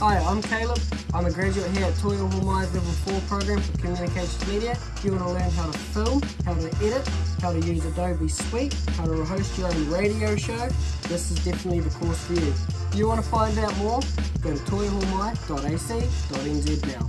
Hi, I'm Caleb. I'm a graduate here at Toi Ohomai's Level 4 program for Communications Media. If you want to learn how to film, how to edit, how to use Adobe Suite, how to host your own radio show, this is definitely the course for you. If you want to find out more, go to toiohomai.ac.nz now.